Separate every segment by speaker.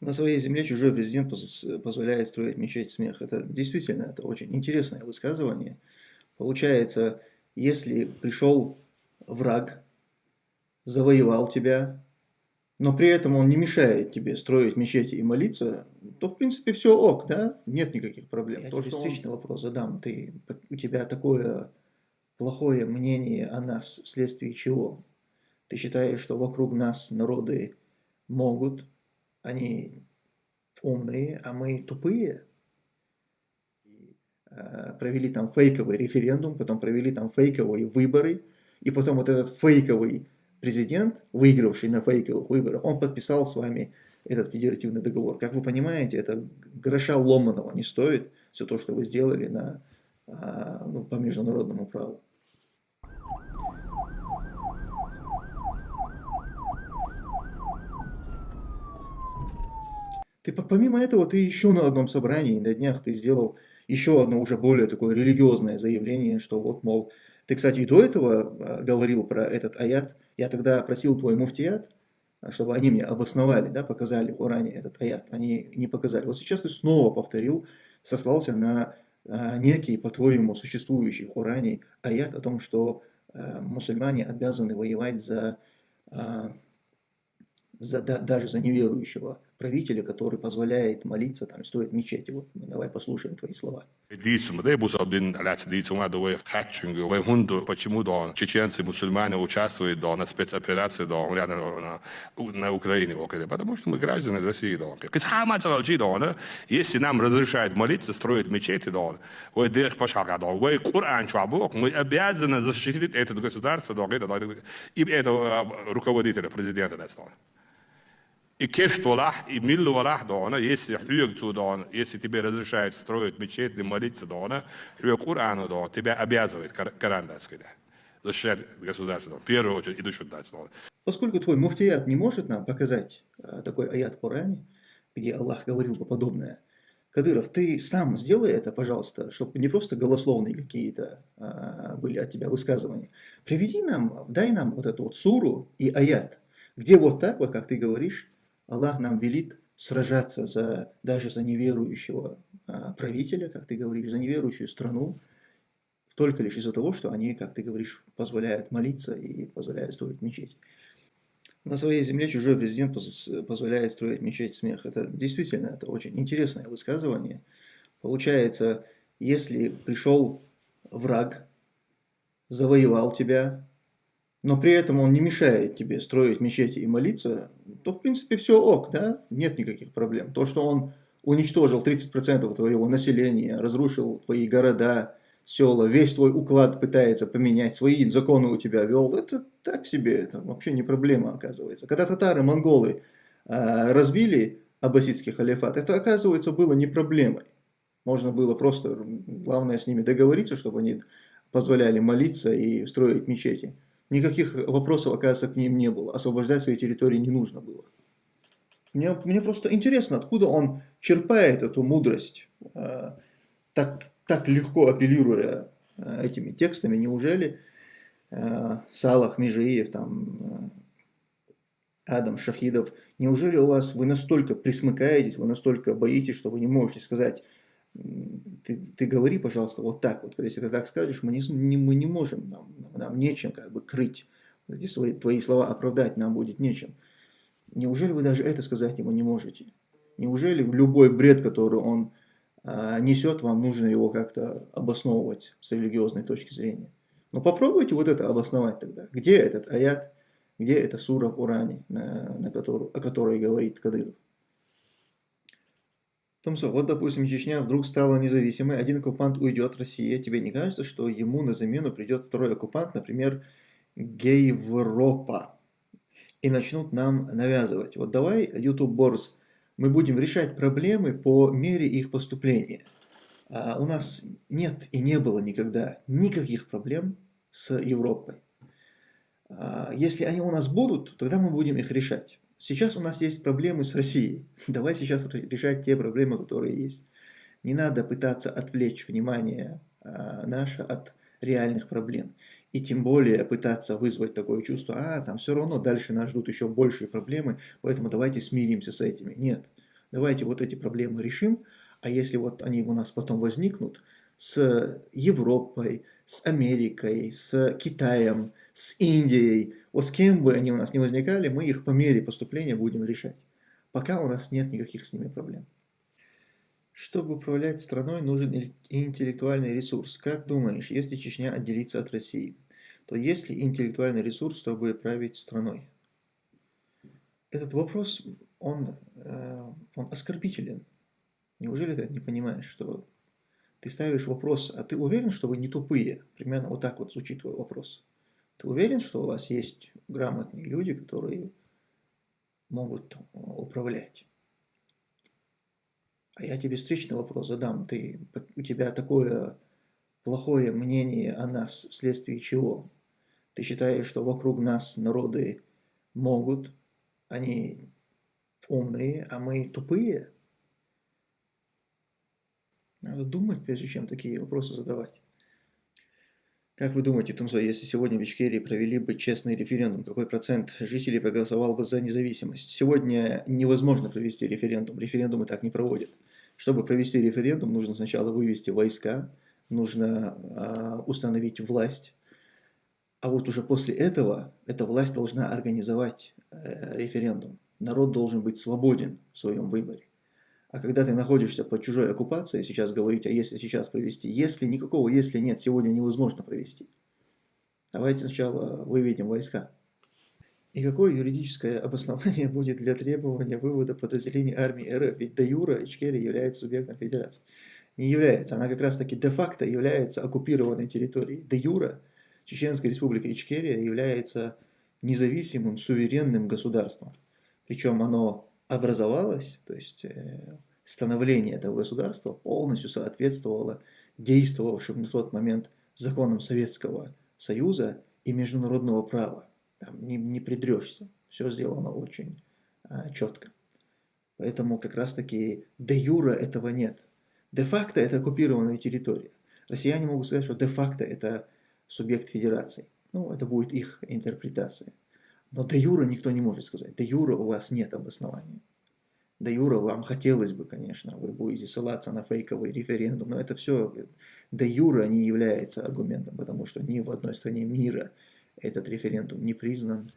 Speaker 1: На своей земле чужой президент позволяет строить мечеть смех. Это действительно это очень интересное высказывание. Получается, если пришел враг, завоевал тебя, но при этом он не мешает тебе строить мечети и молиться, то в принципе все ок, да? Нет никаких проблем. Я То, тебе встречный он... вопрос задам. Ты, у тебя такое плохое мнение о нас вследствие чего? Ты считаешь, что вокруг нас народы могут они умные, а мы тупые. Э, провели там фейковый референдум, потом провели там фейковые выборы, и потом вот этот фейковый президент, выигравший на фейковых выборах, он подписал с вами этот федеративный договор. Как вы понимаете, это гроша ломаного не стоит все то, что вы сделали на, а, ну, по международному праву. Ты помимо этого, ты еще на одном собрании на днях ты сделал еще одно уже более такое религиозное заявление, что вот, мол, ты, кстати, и до этого а, говорил про этот аят, я тогда просил твой муфтият, чтобы они мне обосновали, да, показали в Коране этот аят, они не показали. Вот сейчас ты снова повторил, сослался на а, некий, по-твоему, существующий в Коране аят о том, что а, мусульмане обязаны воевать за, а, за да, даже за неверующего правителя, который позволяет молиться, там, стоит мечети. Вот мы давай послушаем твои слова.
Speaker 2: почему да, чеченцы, мусульмане участвуют да, на спецоперации да, на, на Украине, потому что мы граждане России. Да. Если нам разрешают молиться, строить мечети, да, Коран, мы обязаны защитить это государство, да, и это руководителя, президента. Да, и кефтвалах, и миллвалах дона, если хюгту дона, если тебе разрешают строить мечеть и молиться дона, хюг Курану дона, тебя обязывает Коран дать, защищать государство, в первую очередь, идущую дать дона.
Speaker 1: Поскольку твой муфтият не может нам показать а, такой аят в Коране, где Аллах говорил бы подобное, Кадыров, ты сам сделай это, пожалуйста, чтобы не просто голословные какие-то а, были от тебя высказывания. Приведи нам, дай нам вот эту вот суру и аят, где вот так, вот как ты говоришь, Аллах нам велит сражаться за, даже за неверующего а, правителя, как ты говоришь, за неверующую страну, только лишь из-за того, что они, как ты говоришь, позволяют молиться и позволяют строить мечеть. На своей земле чужой президент позволяет строить мечеть смех. Это действительно это очень интересное высказывание. Получается, если пришел враг, завоевал тебя, но при этом он не мешает тебе строить мечети и молиться, то в принципе все ок, да, нет никаких проблем. То, что он уничтожил 30% твоего населения, разрушил твои города, села, весь твой уклад пытается поменять, свои законы у тебя вел, это так себе, это вообще не проблема оказывается. Когда татары, монголы э, разбили аббасидский халифат, это оказывается было не проблемой. Можно было просто, главное с ними договориться, чтобы они позволяли молиться и строить мечети. Никаких вопросов, оказывается, к ним не было. Освобождать свои территории не нужно было. Мне, мне просто интересно, откуда он черпает эту мудрость, э, так, так легко апеллируя э, этими текстами. Неужели э, Салах Межиев, там, э, Адам Шахидов, неужели у вас вы настолько присмыкаетесь, вы настолько боитесь, что вы не можете сказать ты, ты говори, пожалуйста, вот так вот. Если ты так скажешь, мы не, мы не можем, нам, нам нечем как бы крыть. Эти свои, твои слова оправдать нам будет нечем. Неужели вы даже это сказать ему не можете? Неужели любой бред, который он а, несет, вам нужно его как-то обосновывать с религиозной точки зрения? Но попробуйте вот это обосновать тогда. Где этот аят, где эта сура в Уране, на, на которую, о которой говорит Кадыров? Томсо, вот, допустим, Чечня вдруг стала независимой, один оккупант уйдет, Россия. Тебе не кажется, что ему на замену придет второй оккупант, например, Гейвропа, и начнут нам навязывать? Вот давай, YouTube Борс, мы будем решать проблемы по мере их поступления. А у нас нет и не было никогда никаких проблем с Европой. А если они у нас будут, тогда мы будем их решать. Сейчас у нас есть проблемы с Россией. Давай сейчас решать те проблемы, которые есть. Не надо пытаться отвлечь внимание а, наше от реальных проблем. И тем более пытаться вызвать такое чувство, а, там все равно дальше нас ждут еще большие проблемы, поэтому давайте смиримся с этими. Нет. Давайте вот эти проблемы решим, а если вот они у нас потом возникнут с Европой, с Америкой, с Китаем, с Индией, вот с кем бы они у нас не возникали, мы их по мере поступления будем решать. Пока у нас нет никаких с ними проблем. Чтобы управлять страной, нужен интеллектуальный ресурс. Как думаешь, если Чечня отделится от России, то есть ли интеллектуальный ресурс, чтобы править страной? Этот вопрос, он, э, он оскорбителен. Неужели ты не понимаешь, что ты ставишь вопрос, а ты уверен, что вы не тупые? Примерно вот так вот звучит твой вопрос. Ты уверен, что у вас есть грамотные люди, которые могут управлять? А я тебе встречный вопрос задам. Ты, у тебя такое плохое мнение о нас вследствие чего? Ты считаешь, что вокруг нас народы могут, они умные, а мы тупые? Надо думать, прежде чем такие вопросы задавать. Как вы думаете, Тумзо, если сегодня в Ичкерии провели бы честный референдум, какой процент жителей проголосовал бы за независимость? Сегодня невозможно провести референдум, референдумы так не проводят. Чтобы провести референдум, нужно сначала вывести войска, нужно э, установить власть, а вот уже после этого эта власть должна организовать э, референдум. Народ должен быть свободен в своем выборе. А когда ты находишься под чужой оккупацией, сейчас говорить, а если сейчас провести, если никакого если нет, сегодня невозможно провести. Давайте сначала выведем войска. И какое юридическое обоснование будет для требования вывода подразделений армии РФ? Ведь де юра Ичкерия является субъектом федерации. Не является, она как раз таки де-факто является оккупированной территорией. Де юра Чеченская республика Ичкерия является независимым суверенным государством. Причем оно образовалось, то есть э, становление этого государства полностью соответствовало действовавшим на тот момент законам Советского Союза и международного права. Там не, не придрешься, все сделано очень а, четко. Поэтому как раз таки де юра этого нет. Де-факто это оккупированная территория. Россияне могут сказать, что де-факто это субъект федерации. Ну, это будет их интерпретация. Но до юра никто не может сказать. До юра у вас нет обоснования. До юра вам хотелось бы, конечно, вы будете ссылаться на фейковый референдум, но это все до юра не является аргументом, потому что ни в одной стране мира этот референдум не признан.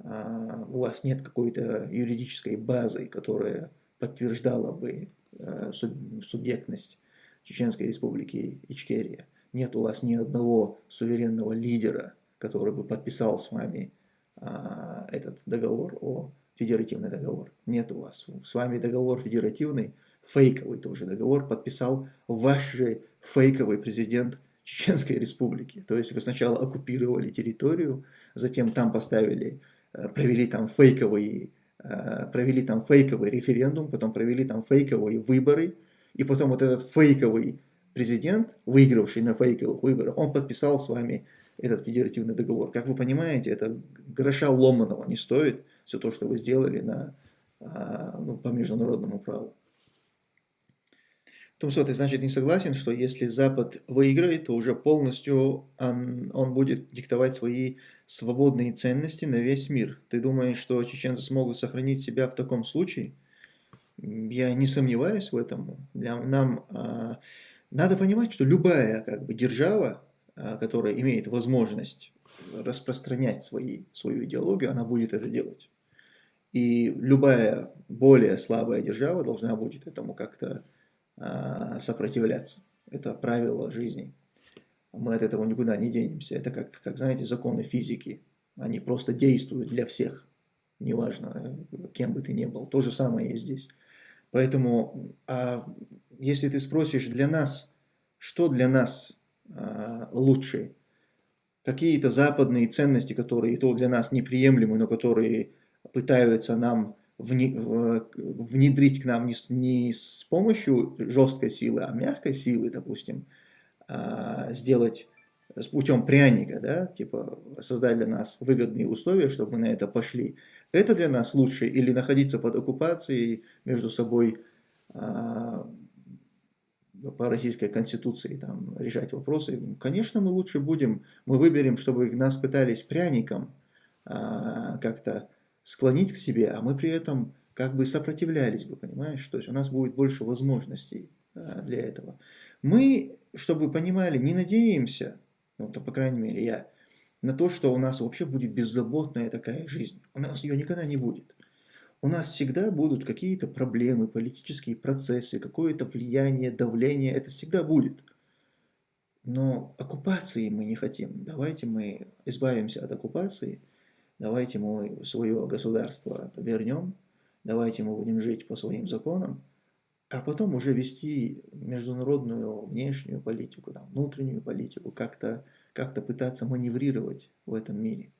Speaker 1: А, у вас нет какой-то юридической базы, которая подтверждала бы а, субъектность Чеченской республики Ичкерия. Нет у вас ни одного суверенного лидера, который бы подписал с вами а, этот договор о федеративный договор. Нет у вас. С вами договор федеративный, фейковый тоже договор, подписал ваш же фейковый президент Чеченской республики. То есть вы сначала оккупировали территорию, затем там поставили, э, провели там фейковый, э, провели там фейковый референдум, потом провели там фейковые выборы, и потом вот этот фейковый президент, выигравший на фейковых выборах, он подписал с вами этот федеративный договор. Как вы понимаете, это гроша ломаного не стоит все то, что вы сделали на, а, ну, по международному праву. Томсо, ты значит не согласен, что если Запад выиграет, то уже полностью он, он будет диктовать свои свободные ценности на весь мир. Ты думаешь, что чеченцы смогут сохранить себя в таком случае? Я не сомневаюсь в этом. Для, нам а, надо понимать, что любая как бы, держава, а, которая имеет возможность распространять свои, свою идеологию, она будет это делать. И любая более слабая держава должна будет этому как-то а, сопротивляться. Это правило жизни. Мы от этого никуда не денемся. Это как, как, знаете, законы физики. Они просто действуют для всех. Неважно, кем бы ты ни был. То же самое и здесь. Поэтому, а если ты спросишь для нас, что для нас а, лучше, какие-то западные ценности, которые то для нас неприемлемы, но которые пытаются нам внедрить к нам не, не с помощью жесткой силы, а мягкой силы, допустим, а, сделать с путем пряника, да, типа создать для нас выгодные условия, чтобы мы на это пошли. Это для нас лучше. Или находиться под оккупацией между собой а, по российской конституции там, решать вопросы, конечно, мы лучше будем, мы выберем, чтобы нас пытались пряником а, как-то склонить к себе, а мы при этом как бы сопротивлялись бы, понимаешь? То есть у нас будет больше возможностей э, для этого. Мы, чтобы понимали, не надеемся, ну, то, по крайней мере, я, на то, что у нас вообще будет беззаботная такая жизнь. У нас ее никогда не будет. У нас всегда будут какие-то проблемы, политические процессы, какое-то влияние, давление, это всегда будет. Но оккупации мы не хотим. Давайте мы избавимся от оккупации, давайте мы свое государство вернем, давайте мы будем жить по своим законам, а потом уже вести международную внешнюю политику, там, внутреннюю политику, как-то как, -то, пытаться маневрировать в этом мире.